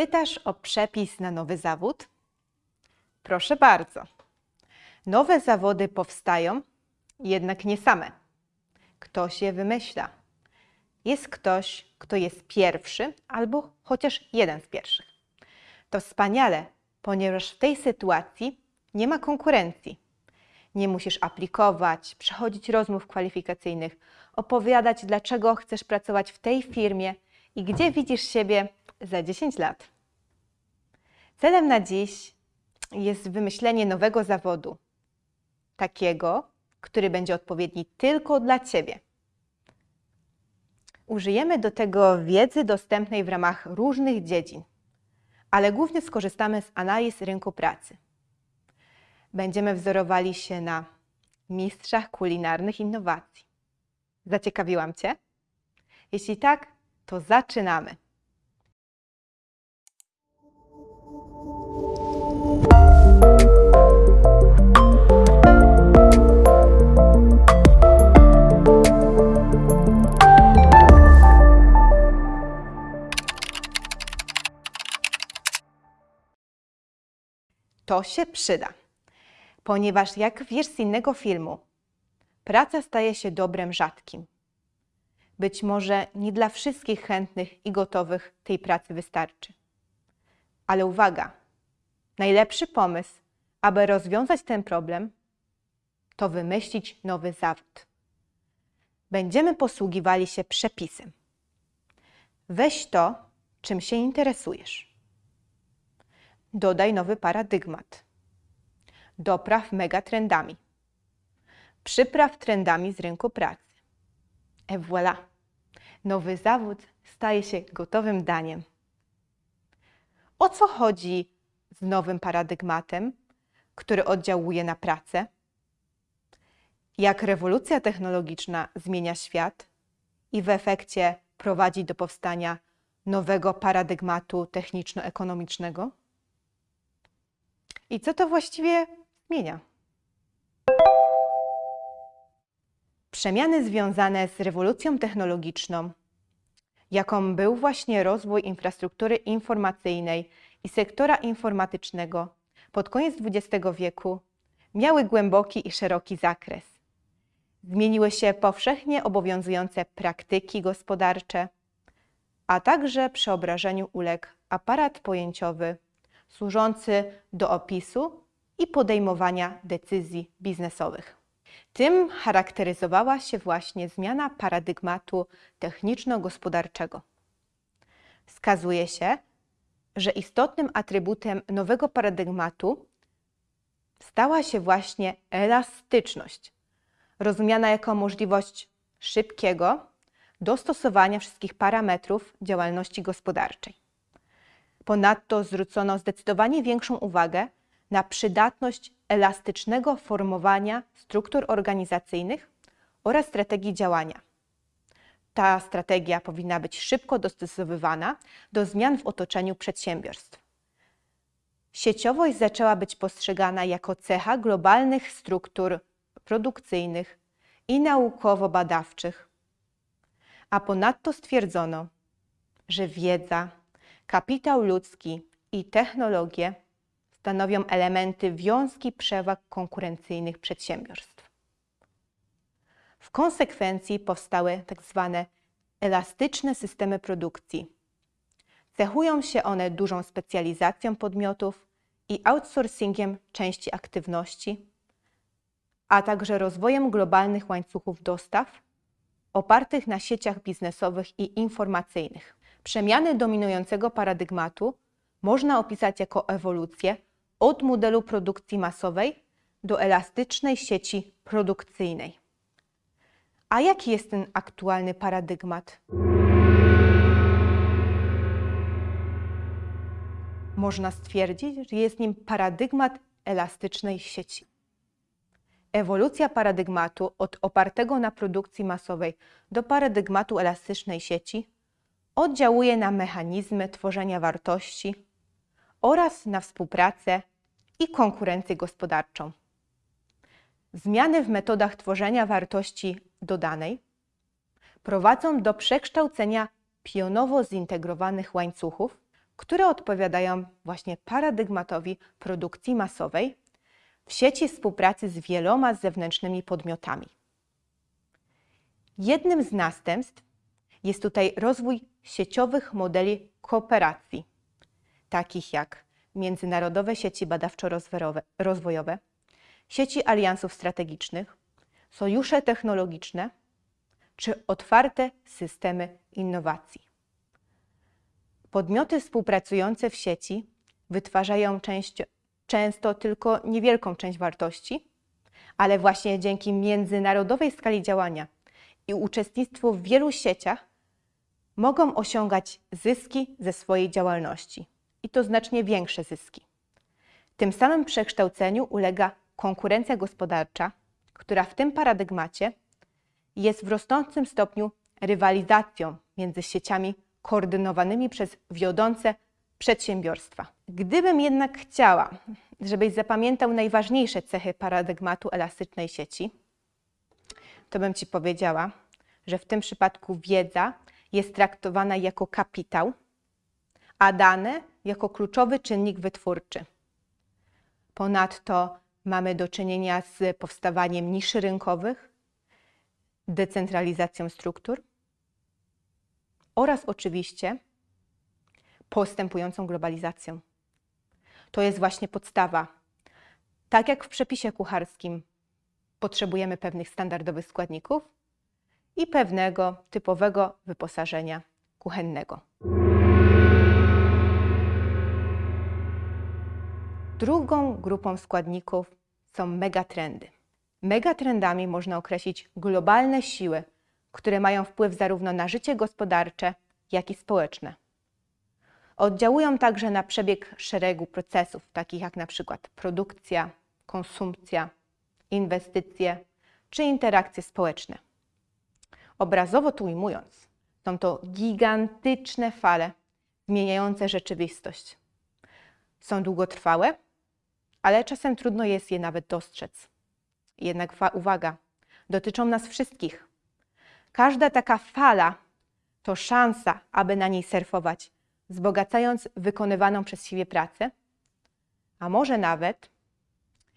Pytasz o przepis na nowy zawód? Proszę bardzo. Nowe zawody powstają, jednak nie same. Ktoś je wymyśla. Jest ktoś, kto jest pierwszy albo chociaż jeden z pierwszych. To wspaniale, ponieważ w tej sytuacji nie ma konkurencji. Nie musisz aplikować, przechodzić rozmów kwalifikacyjnych, opowiadać, dlaczego chcesz pracować w tej firmie i gdzie widzisz siebie za 10 lat. Celem na dziś jest wymyślenie nowego zawodu, takiego, który będzie odpowiedni tylko dla Ciebie. Użyjemy do tego wiedzy dostępnej w ramach różnych dziedzin, ale głównie skorzystamy z analiz rynku pracy. Będziemy wzorowali się na mistrzach kulinarnych innowacji. Zaciekawiłam Cię? Jeśli tak, to zaczynamy. To się przyda, ponieważ jak wiesz z innego filmu, praca staje się dobrem rzadkim. Być może nie dla wszystkich chętnych i gotowych tej pracy wystarczy. Ale uwaga, najlepszy pomysł, aby rozwiązać ten problem, to wymyślić nowy zawód. Będziemy posługiwali się przepisem. Weź to, czym się interesujesz. Dodaj nowy paradygmat. Dopraw megatrendami. Przypraw trendami z rynku pracy. Et voilà! Nowy zawód staje się gotowym daniem. O co chodzi z nowym paradygmatem, który oddziałuje na pracę? Jak rewolucja technologiczna zmienia świat i w efekcie prowadzi do powstania nowego paradygmatu techniczno-ekonomicznego? I co to właściwie zmienia? Przemiany związane z rewolucją technologiczną, jaką był właśnie rozwój infrastruktury informacyjnej i sektora informatycznego pod koniec XX wieku, miały głęboki i szeroki zakres. Zmieniły się powszechnie obowiązujące praktyki gospodarcze, a także przeobrażeniu uległ aparat pojęciowy służący do opisu i podejmowania decyzji biznesowych. Tym charakteryzowała się właśnie zmiana paradygmatu techniczno-gospodarczego. Wskazuje się, że istotnym atrybutem nowego paradygmatu stała się właśnie elastyczność, rozumiana jako możliwość szybkiego dostosowania wszystkich parametrów działalności gospodarczej. Ponadto zwrócono zdecydowanie większą uwagę na przydatność elastycznego formowania struktur organizacyjnych oraz strategii działania. Ta strategia powinna być szybko dostosowywana do zmian w otoczeniu przedsiębiorstw. Sieciowość zaczęła być postrzegana jako cecha globalnych struktur produkcyjnych i naukowo-badawczych, a ponadto stwierdzono, że wiedza, kapitał ludzki i technologie stanowią elementy wiązki przewag konkurencyjnych przedsiębiorstw. W konsekwencji powstały tzw. Tak elastyczne systemy produkcji. Cechują się one dużą specjalizacją podmiotów i outsourcingiem części aktywności, a także rozwojem globalnych łańcuchów dostaw opartych na sieciach biznesowych i informacyjnych. Przemiany dominującego paradygmatu można opisać jako ewolucję od modelu produkcji masowej do elastycznej sieci produkcyjnej. A jaki jest ten aktualny paradygmat? Można stwierdzić, że jest nim paradygmat elastycznej sieci. Ewolucja paradygmatu od opartego na produkcji masowej do paradygmatu elastycznej sieci oddziałuje na mechanizmy tworzenia wartości oraz na współpracę i konkurencję gospodarczą. Zmiany w metodach tworzenia wartości dodanej prowadzą do przekształcenia pionowo zintegrowanych łańcuchów, które odpowiadają właśnie paradygmatowi produkcji masowej w sieci współpracy z wieloma zewnętrznymi podmiotami. Jednym z następstw jest tutaj rozwój sieciowych modeli kooperacji, takich jak międzynarodowe sieci badawczo-rozwojowe, sieci aliansów strategicznych, sojusze technologiczne czy otwarte systemy innowacji. Podmioty współpracujące w sieci wytwarzają część, często tylko niewielką część wartości, ale właśnie dzięki międzynarodowej skali działania i uczestnictwu w wielu sieciach mogą osiągać zyski ze swojej działalności i to znacznie większe zyski. Tym samym przekształceniu ulega konkurencja gospodarcza, która w tym paradygmacie jest w rosnącym stopniu rywalizacją między sieciami koordynowanymi przez wiodące przedsiębiorstwa. Gdybym jednak chciała, żebyś zapamiętał najważniejsze cechy paradygmatu elastycznej sieci, to bym Ci powiedziała, że w tym przypadku wiedza jest traktowana jako kapitał, a dane jako kluczowy czynnik wytwórczy. Ponadto mamy do czynienia z powstawaniem niszy rynkowych, decentralizacją struktur oraz oczywiście postępującą globalizacją. To jest właśnie podstawa. Tak jak w przepisie kucharskim potrzebujemy pewnych standardowych składników i pewnego typowego wyposażenia kuchennego. Drugą grupą składników są megatrendy. Megatrendami można określić globalne siły, które mają wpływ zarówno na życie gospodarcze, jak i społeczne. Oddziałują także na przebieg szeregu procesów, takich jak na przykład produkcja, konsumpcja, inwestycje czy interakcje społeczne. Obrazowo tu ujmując, są to gigantyczne fale zmieniające rzeczywistość. Są długotrwałe, ale czasem trudno jest je nawet dostrzec. Jednak uwaga, dotyczą nas wszystkich. Każda taka fala to szansa, aby na niej surfować, wzbogacając wykonywaną przez siebie pracę, a może nawet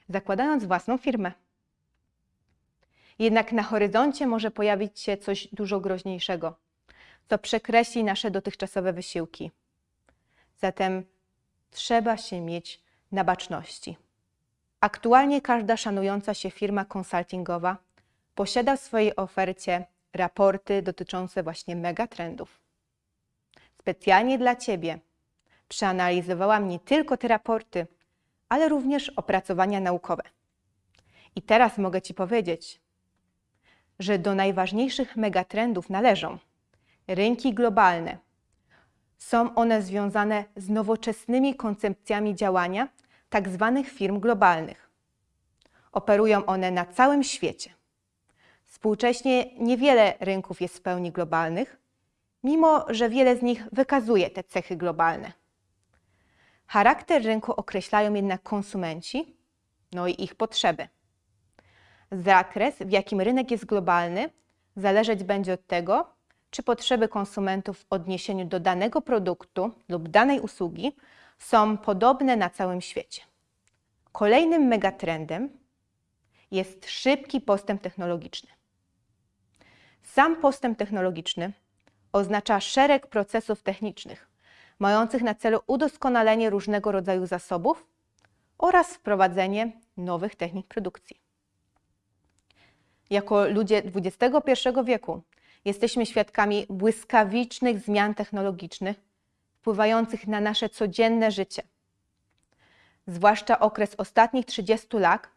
zakładając własną firmę. Jednak na horyzoncie może pojawić się coś dużo groźniejszego, co przekreśli nasze dotychczasowe wysiłki. Zatem trzeba się mieć na baczności. Aktualnie każda szanująca się firma konsultingowa posiada w swojej ofercie raporty dotyczące właśnie megatrendów. Specjalnie dla Ciebie przeanalizowałam nie tylko te raporty, ale również opracowania naukowe. I teraz mogę Ci powiedzieć, że do najważniejszych megatrendów należą rynki globalne. Są one związane z nowoczesnymi koncepcjami działania tzw. Tak firm globalnych. Operują one na całym świecie. Współcześnie niewiele rynków jest w pełni globalnych, mimo że wiele z nich wykazuje te cechy globalne. Charakter rynku określają jednak konsumenci, no i ich potrzeby. Zakres, w jakim rynek jest globalny, zależeć będzie od tego, czy potrzeby konsumentów w odniesieniu do danego produktu lub danej usługi są podobne na całym świecie. Kolejnym megatrendem jest szybki postęp technologiczny. Sam postęp technologiczny oznacza szereg procesów technicznych mających na celu udoskonalenie różnego rodzaju zasobów oraz wprowadzenie nowych technik produkcji. Jako ludzie XXI wieku jesteśmy świadkami błyskawicznych zmian technologicznych wpływających na nasze codzienne życie. Zwłaszcza okres ostatnich 30 lat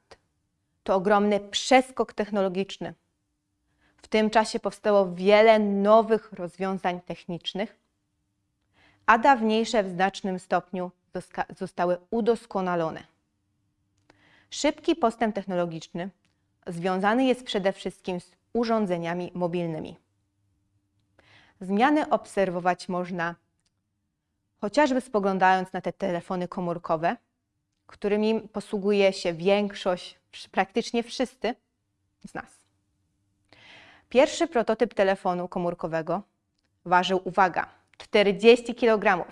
to ogromny przeskok technologiczny. W tym czasie powstało wiele nowych rozwiązań technicznych, a dawniejsze w znacznym stopniu zostały udoskonalone. Szybki postęp technologiczny związany jest przede wszystkim z urządzeniami mobilnymi. Zmiany obserwować można chociażby spoglądając na te telefony komórkowe, którymi posługuje się większość, praktycznie wszyscy z nas. Pierwszy prototyp telefonu komórkowego ważył, uwaga, 40 kg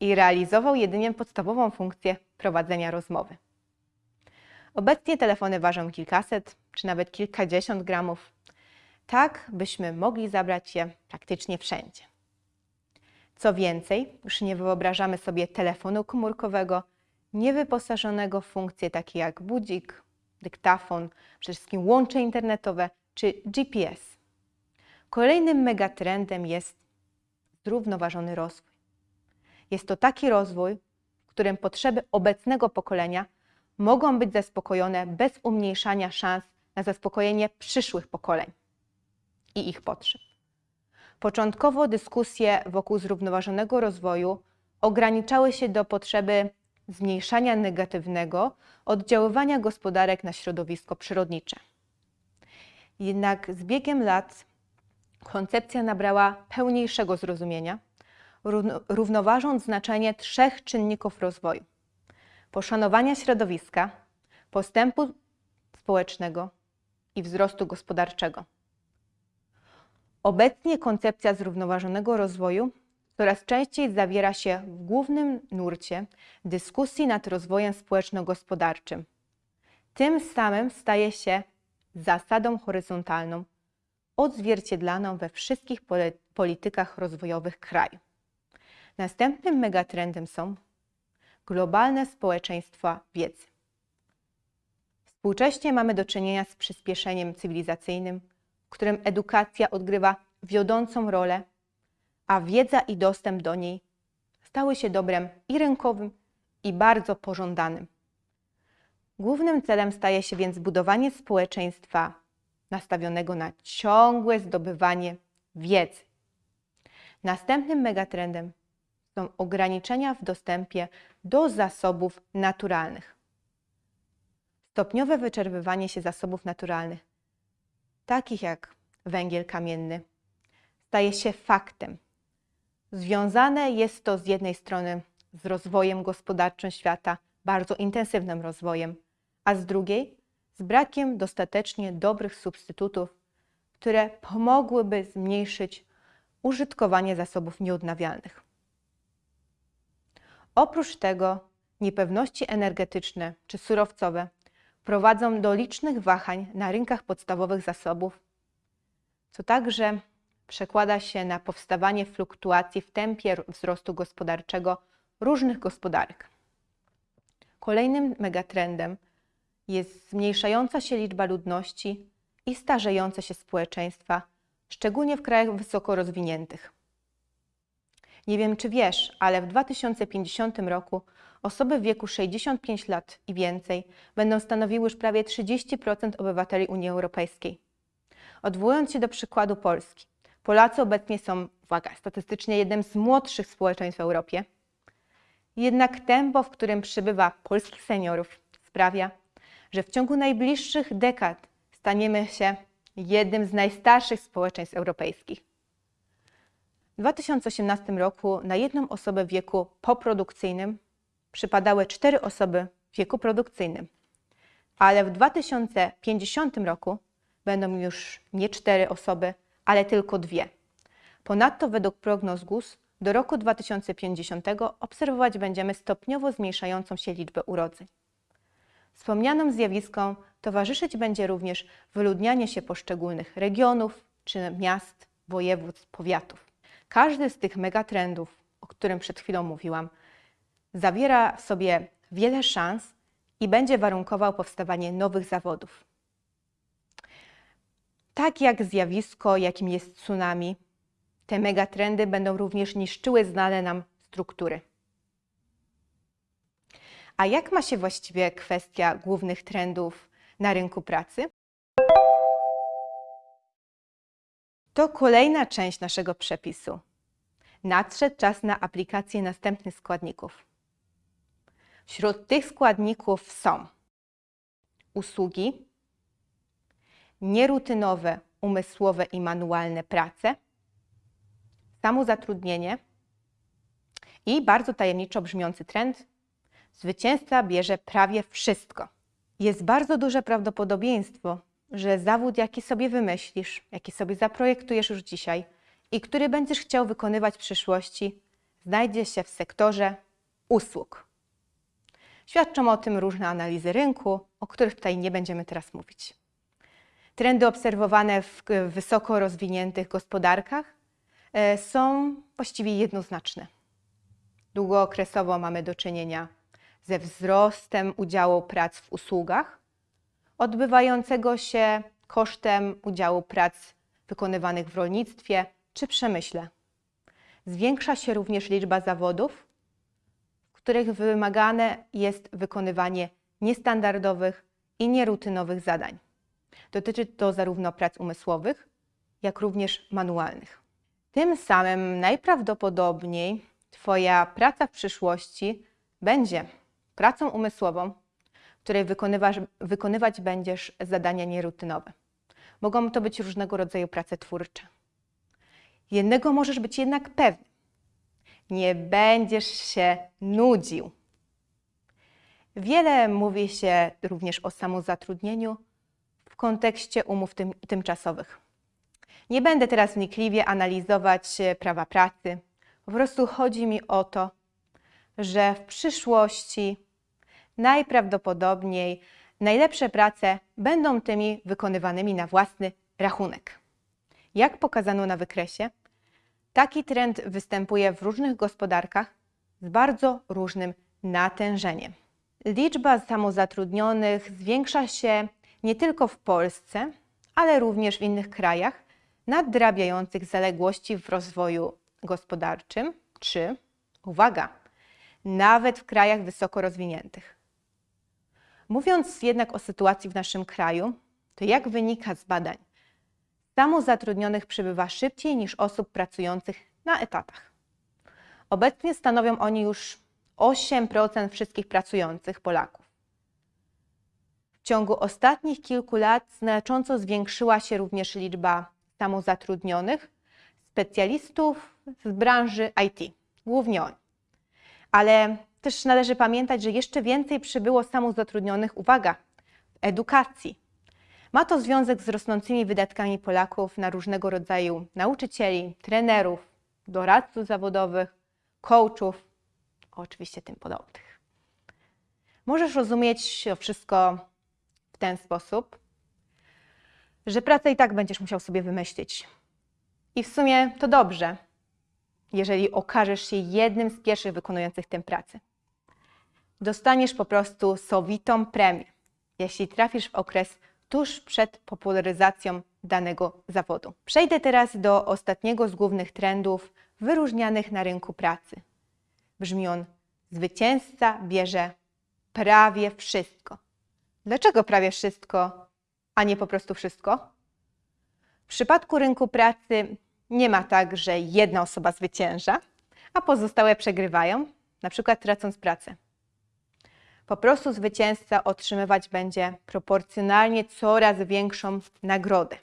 i realizował jedynie podstawową funkcję prowadzenia rozmowy. Obecnie telefony ważą kilkaset czy nawet kilkadziesiąt gramów, tak byśmy mogli zabrać je praktycznie wszędzie. Co więcej, już nie wyobrażamy sobie telefonu komórkowego niewyposażonego w funkcje takie jak budzik, dyktafon, przede wszystkim łącze internetowe czy GPS. Kolejnym megatrendem jest zrównoważony rozwój. Jest to taki rozwój, w którym potrzeby obecnego pokolenia mogą być zaspokojone bez umniejszania szans na zaspokojenie przyszłych pokoleń i ich potrzeb. Początkowo dyskusje wokół zrównoważonego rozwoju ograniczały się do potrzeby zmniejszania negatywnego oddziaływania gospodarek na środowisko przyrodnicze. Jednak z biegiem lat koncepcja nabrała pełniejszego zrozumienia, równoważąc znaczenie trzech czynników rozwoju: poszanowania środowiska, postępu społecznego i wzrostu gospodarczego. Obecnie koncepcja zrównoważonego rozwoju coraz częściej zawiera się w głównym nurcie dyskusji nad rozwojem społeczno-gospodarczym. Tym samym staje się zasadą horyzontalną, odzwierciedlaną we wszystkich politykach rozwojowych kraju. Następnym megatrendem są globalne społeczeństwa wiedzy. Współcześnie mamy do czynienia z przyspieszeniem cywilizacyjnym, w którym edukacja odgrywa wiodącą rolę, a wiedza i dostęp do niej stały się dobrem i rynkowym, i bardzo pożądanym. Głównym celem staje się więc budowanie społeczeństwa nastawionego na ciągłe zdobywanie wiedzy. Następnym megatrendem są ograniczenia w dostępie do zasobów naturalnych. Stopniowe wyczerpywanie się zasobów naturalnych, takich jak węgiel kamienny, staje się faktem. Związane jest to z jednej strony z rozwojem gospodarczym świata, bardzo intensywnym rozwojem, a z drugiej z brakiem dostatecznie dobrych substytutów, które pomogłyby zmniejszyć użytkowanie zasobów nieodnawialnych. Oprócz tego niepewności energetyczne czy surowcowe prowadzą do licznych wahań na rynkach podstawowych zasobów, co także przekłada się na powstawanie fluktuacji w tempie wzrostu gospodarczego różnych gospodarek. Kolejnym megatrendem jest zmniejszająca się liczba ludności i starzejące się społeczeństwa, szczególnie w krajach wysoko rozwiniętych. Nie wiem, czy wiesz, ale w 2050 roku osoby w wieku 65 lat i więcej będą stanowiły już prawie 30% obywateli Unii Europejskiej. Odwołując się do przykładu Polski, Polacy obecnie są, uwaga, statystycznie jednym z młodszych społeczeństw w Europie. Jednak tempo, w którym przybywa polskich seniorów, sprawia, że w ciągu najbliższych dekad staniemy się jednym z najstarszych społeczeństw europejskich. W 2018 roku na jedną osobę w wieku poprodukcyjnym przypadały cztery osoby w wieku produkcyjnym, ale w 2050 roku będą już nie cztery osoby, ale tylko dwie. Ponadto według prognoz GUS do roku 2050 obserwować będziemy stopniowo zmniejszającą się liczbę urodzeń. Wspomnianym zjawiskom towarzyszyć będzie również wyludnianie się poszczególnych regionów czy miast, województw, powiatów. Każdy z tych megatrendów, o którym przed chwilą mówiłam, zawiera w sobie wiele szans i będzie warunkował powstawanie nowych zawodów. Tak jak zjawisko, jakim jest tsunami, te megatrendy będą również niszczyły znane nam struktury. A jak ma się właściwie kwestia głównych trendów na rynku pracy? To kolejna część naszego przepisu. Nadszedł czas na aplikację następnych składników. Wśród tych składników są usługi, nierutynowe, umysłowe i manualne prace, samozatrudnienie i bardzo tajemniczo brzmiący trend zwycięzca bierze prawie wszystko. Jest bardzo duże prawdopodobieństwo, że zawód, jaki sobie wymyślisz, jaki sobie zaprojektujesz już dzisiaj i który będziesz chciał wykonywać w przyszłości, znajdzie się w sektorze usług. Świadczą o tym różne analizy rynku, o których tutaj nie będziemy teraz mówić. Trendy obserwowane w wysoko rozwiniętych gospodarkach e, są właściwie jednoznaczne. Długookresowo mamy do czynienia ze wzrostem udziału prac w usługach, odbywającego się kosztem udziału prac wykonywanych w rolnictwie czy przemyśle. Zwiększa się również liczba zawodów, których wymagane jest wykonywanie niestandardowych i nierutynowych zadań. Dotyczy to zarówno prac umysłowych, jak również manualnych. Tym samym najprawdopodobniej Twoja praca w przyszłości będzie pracą umysłową, w której wykonywać będziesz zadania nierutynowe. Mogą to być różnego rodzaju prace twórcze. Jednego możesz być jednak pewny. Nie będziesz się nudził. Wiele mówi się również o samozatrudnieniu w kontekście umów tym, tymczasowych. Nie będę teraz wnikliwie analizować prawa pracy. Po prostu chodzi mi o to, że w przyszłości najprawdopodobniej najlepsze prace będą tymi wykonywanymi na własny rachunek. Jak pokazano na wykresie, taki trend występuje w różnych gospodarkach z bardzo różnym natężeniem. Liczba samozatrudnionych zwiększa się nie tylko w Polsce, ale również w innych krajach nadrabiających zaległości w rozwoju gospodarczym, czy, uwaga, nawet w krajach wysoko rozwiniętych. Mówiąc jednak o sytuacji w naszym kraju, to jak wynika z badań, samozatrudnionych przybywa szybciej niż osób pracujących na etatach. Obecnie stanowią oni już 8% wszystkich pracujących Polaków. W ciągu ostatnich kilku lat znacząco zwiększyła się również liczba samozatrudnionych specjalistów z branży IT, głównie oni. Ale też należy pamiętać, że jeszcze więcej przybyło samozatrudnionych, uwaga, w edukacji. Ma to związek z rosnącymi wydatkami Polaków na różnego rodzaju nauczycieli, trenerów, doradców zawodowych, coachów, oczywiście tym podobnych. Możesz rozumieć to wszystko w ten sposób, że pracę i tak będziesz musiał sobie wymyślić. I w sumie to dobrze, jeżeli okażesz się jednym z pierwszych wykonujących tę pracę dostaniesz po prostu sowitą premię, jeśli trafisz w okres tuż przed popularyzacją danego zawodu. Przejdę teraz do ostatniego z głównych trendów wyróżnianych na rynku pracy. Brzmi on: zwycięzca bierze prawie wszystko. Dlaczego prawie wszystko, a nie po prostu wszystko? W przypadku rynku pracy nie ma tak, że jedna osoba zwycięża, a pozostałe przegrywają, na przykład tracąc pracę. Po prostu zwycięzca otrzymywać będzie proporcjonalnie coraz większą nagrodę.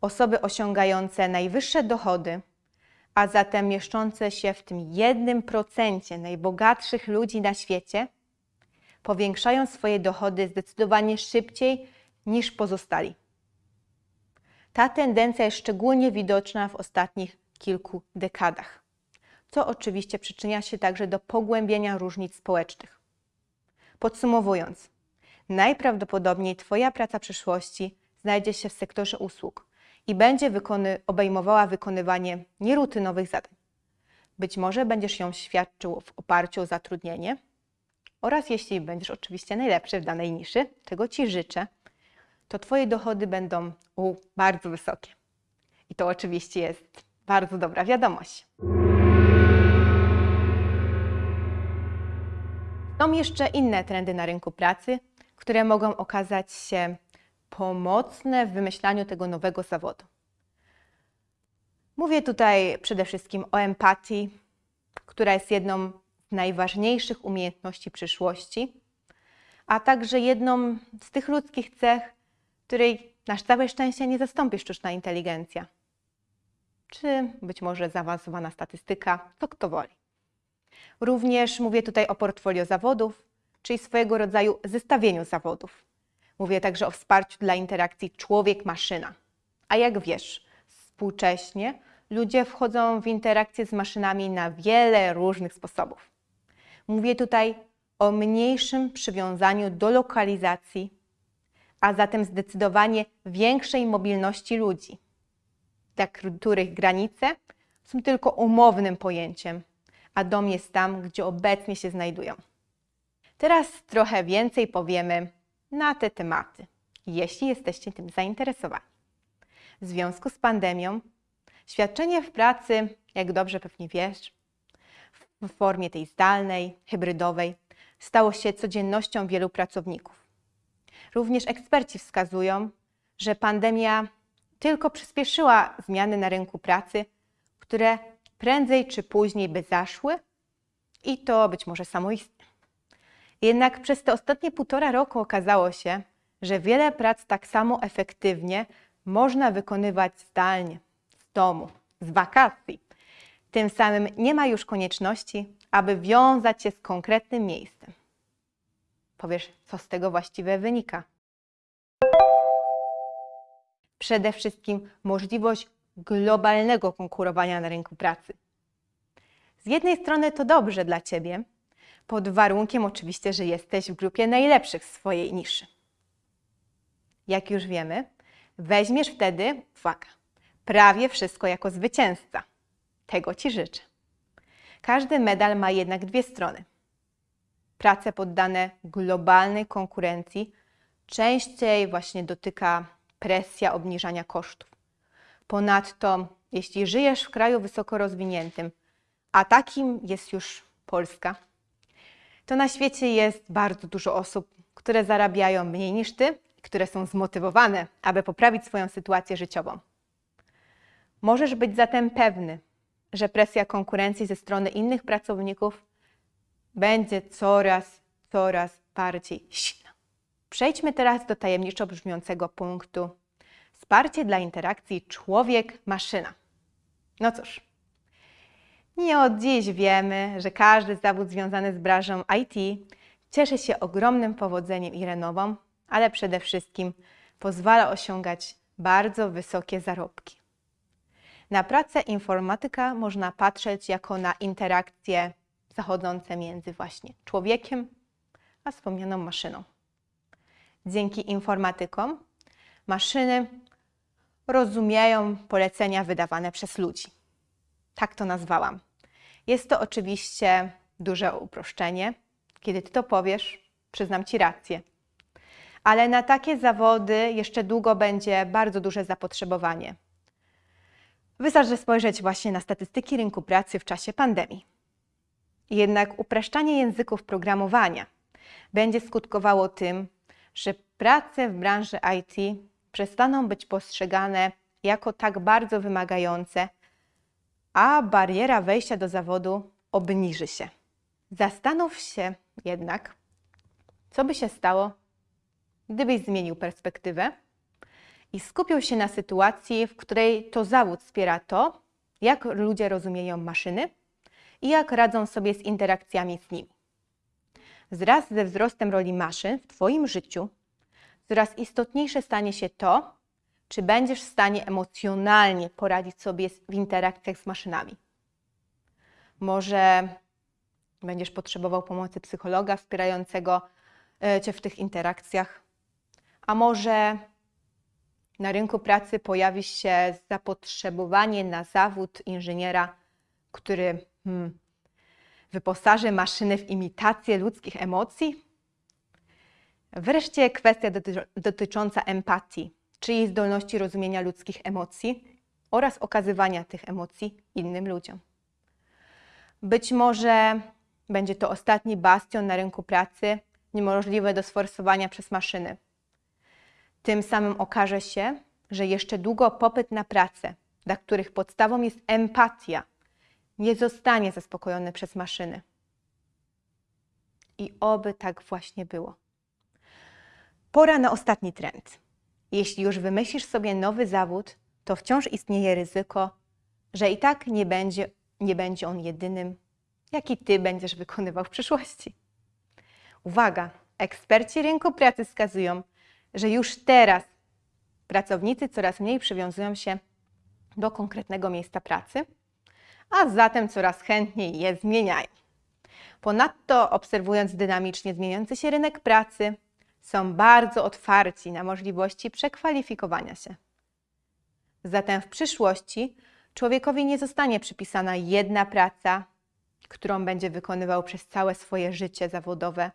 Osoby osiągające najwyższe dochody, a zatem mieszczące się w tym jednym procencie najbogatszych ludzi na świecie, powiększają swoje dochody zdecydowanie szybciej niż pozostali. Ta tendencja jest szczególnie widoczna w ostatnich kilku dekadach co oczywiście przyczynia się także do pogłębienia różnic społecznych. Podsumowując, najprawdopodobniej Twoja praca przyszłości znajdzie się w sektorze usług i będzie wykony, obejmowała wykonywanie nierutynowych zadań. Być może będziesz ją świadczył w oparciu o zatrudnienie oraz jeśli będziesz oczywiście najlepszy w danej niszy, czego Ci życzę, to Twoje dochody będą u, bardzo wysokie. I to oczywiście jest bardzo dobra wiadomość. Są jeszcze inne trendy na rynku pracy, które mogą okazać się pomocne w wymyślaniu tego nowego zawodu. Mówię tutaj przede wszystkim o empatii, która jest jedną z najważniejszych umiejętności przyszłości, a także jedną z tych ludzkich cech, której na całe szczęście nie zastąpi sztuczna inteligencja. Czy być może zaawansowana statystyka, to kto woli. Również mówię tutaj o portfolio zawodów, czyli swojego rodzaju zestawieniu zawodów. Mówię także o wsparciu dla interakcji człowiek-maszyna. A jak wiesz, współcześnie ludzie wchodzą w interakcję z maszynami na wiele różnych sposobów. Mówię tutaj o mniejszym przywiązaniu do lokalizacji, a zatem zdecydowanie większej mobilności ludzi, dla których granice są tylko umownym pojęciem, a dom jest tam, gdzie obecnie się znajdują. Teraz trochę więcej powiemy na te tematy, jeśli jesteście tym zainteresowani. W związku z pandemią, świadczenie w pracy, jak dobrze pewnie wiesz, w formie tej zdalnej, hybrydowej, stało się codziennością wielu pracowników. Również eksperci wskazują, że pandemia tylko przyspieszyła zmiany na rynku pracy, które prędzej czy później by zaszły i to być może samoistnie. Jednak przez te ostatnie półtora roku okazało się, że wiele prac tak samo efektywnie można wykonywać zdalnie, z domu, z wakacji. Tym samym nie ma już konieczności, aby wiązać się z konkretnym miejscem. Powiesz, co z tego właściwie wynika? Przede wszystkim możliwość globalnego konkurowania na rynku pracy. Z jednej strony to dobrze dla Ciebie, pod warunkiem oczywiście, że jesteś w grupie najlepszych w swojej niszy. Jak już wiemy, weźmiesz wtedy, uwaga, prawie wszystko jako zwycięzca. Tego Ci życzę. Każdy medal ma jednak dwie strony. Prace poddane globalnej konkurencji częściej właśnie dotyka presja obniżania kosztów. Ponadto, jeśli żyjesz w kraju wysoko rozwiniętym, a takim jest już Polska, to na świecie jest bardzo dużo osób, które zarabiają mniej niż ty, które są zmotywowane, aby poprawić swoją sytuację życiową. Możesz być zatem pewny, że presja konkurencji ze strony innych pracowników będzie coraz, coraz bardziej silna. Przejdźmy teraz do tajemniczo brzmiącego punktu wsparcie dla interakcji człowiek-maszyna. No cóż, nie od dziś wiemy, że każdy zawód związany z branżą IT cieszy się ogromnym powodzeniem i renową, ale przede wszystkim pozwala osiągać bardzo wysokie zarobki. Na pracę informatyka można patrzeć jako na interakcje zachodzące między właśnie człowiekiem a wspomnianą maszyną. Dzięki informatykom maszyny rozumieją polecenia wydawane przez ludzi. Tak to nazwałam. Jest to oczywiście duże uproszczenie. Kiedy ty to powiesz, przyznam ci rację. Ale na takie zawody jeszcze długo będzie bardzo duże zapotrzebowanie. Wystarczy spojrzeć właśnie na statystyki rynku pracy w czasie pandemii. Jednak upraszczanie języków programowania będzie skutkowało tym, że prace w branży IT przestaną być postrzegane jako tak bardzo wymagające, a bariera wejścia do zawodu obniży się. Zastanów się jednak, co by się stało, gdybyś zmienił perspektywę i skupił się na sytuacji, w której to zawód wspiera to, jak ludzie rozumieją maszyny i jak radzą sobie z interakcjami z nimi. Wraz ze wzrostem roli maszyn w Twoim życiu, coraz istotniejsze stanie się to, czy będziesz w stanie emocjonalnie poradzić sobie w interakcjach z maszynami. Może będziesz potrzebował pomocy psychologa wspierającego e, Cię w tych interakcjach, a może na rynku pracy pojawi się zapotrzebowanie na zawód inżyniera, który hmm, wyposaży maszyny w imitację ludzkich emocji? Wreszcie kwestia dotycząca empatii, czyli zdolności rozumienia ludzkich emocji oraz okazywania tych emocji innym ludziom. Być może będzie to ostatni bastion na rynku pracy, niemożliwy do sforsowania przez maszyny. Tym samym okaże się, że jeszcze długo popyt na pracę, dla których podstawą jest empatia, nie zostanie zaspokojony przez maszyny. I oby tak właśnie było. Pora na ostatni trend. Jeśli już wymyślisz sobie nowy zawód, to wciąż istnieje ryzyko, że i tak nie będzie, nie będzie on jedynym, jaki ty będziesz wykonywał w przyszłości. Uwaga! Eksperci rynku pracy wskazują, że już teraz pracownicy coraz mniej przywiązują się do konkretnego miejsca pracy, a zatem coraz chętniej je zmieniają. Ponadto, obserwując dynamicznie zmieniający się rynek pracy, są bardzo otwarci na możliwości przekwalifikowania się. Zatem w przyszłości człowiekowi nie zostanie przypisana jedna praca, którą będzie wykonywał przez całe swoje życie zawodowe,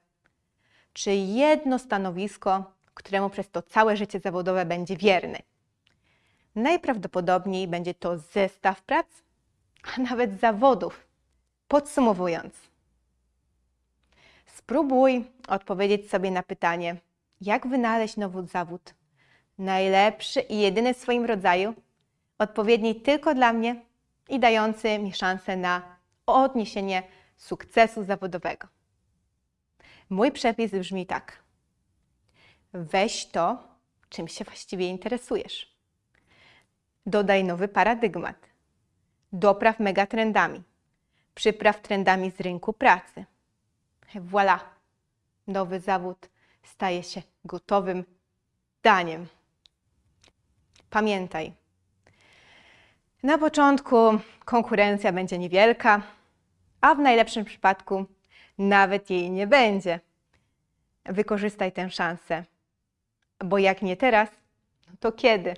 czy jedno stanowisko, któremu przez to całe życie zawodowe będzie wierny. Najprawdopodobniej będzie to zestaw prac, a nawet zawodów. Podsumowując, spróbuj odpowiedzieć sobie na pytanie, jak wynaleźć nowy zawód, najlepszy i jedyny w swoim rodzaju, odpowiedni tylko dla mnie i dający mi szansę na odniesienie sukcesu zawodowego. Mój przepis brzmi tak. Weź to, czym się właściwie interesujesz. Dodaj nowy paradygmat. Dopraw megatrendami. Przypraw trendami z rynku pracy. Voilà! Nowy zawód staje się gotowym daniem. Pamiętaj, na początku konkurencja będzie niewielka, a w najlepszym przypadku nawet jej nie będzie. Wykorzystaj tę szansę, bo jak nie teraz, to kiedy?